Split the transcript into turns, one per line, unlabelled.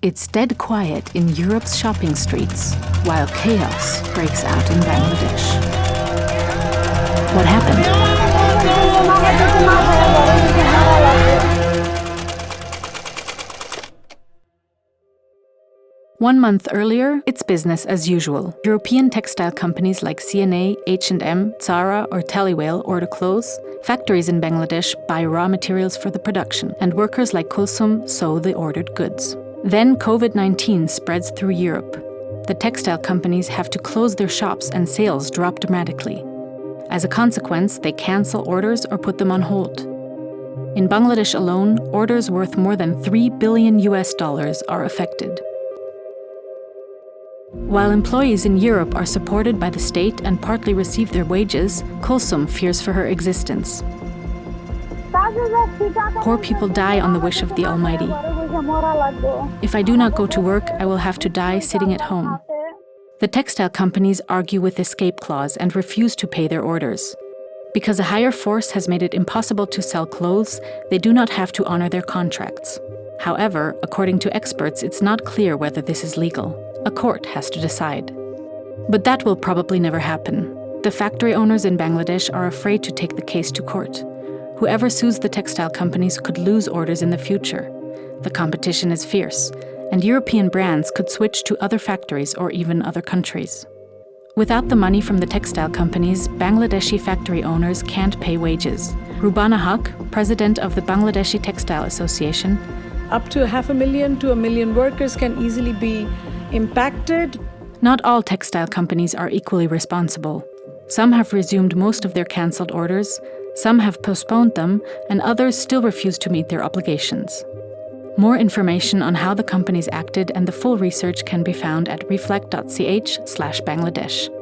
It's dead quiet in Europe's shopping streets, while chaos breaks out in Bangladesh. What happened? One month earlier, it's business as usual. European textile companies like C&A, H&M, Zara or Tally Weijl order clothes, factories in Bangladesh buy raw materials for the production, and workers like Kulsum sew the ordered goods. Then COVID-19 spreads through Europe. The textile companies have to close their shops and sales drop dramatically. As a consequence, they cancel orders or put them on hold. In Bangladesh alone, orders worth more than 3 billion US dollars are affected. While employees in Europe are supported by the state and partly receive their wages, Kulsum fears for her existence. Poor people die on the wish of the Almighty. If I do not go to work, I will have to die sitting at home. The textile companies argue with escape clause and refuse to pay their orders. Because a higher force has made it impossible to sell clothes, they do not have to honor their contracts. However, according to experts, it's not clear whether this is legal. A court has to decide. But that will probably never happen. The factory owners in Bangladesh are afraid to take the case to court. Whoever sues the textile companies could lose orders in the future. The competition is fierce, and European brands could switch to other factories or even other countries. Without the money from the textile companies, Bangladeshi factory owners can't pay wages. Rubana Haq, president of the Bangladeshi Textile Association,
up to half a million to a million workers can easily be impacted.
Not all textile companies are equally responsible. Some have resumed most of their cancelled orders, some have postponed them, and others still refuse to meet their obligations. More information on how the companies acted and the full research can be found at reflekt.ch Bangladesh.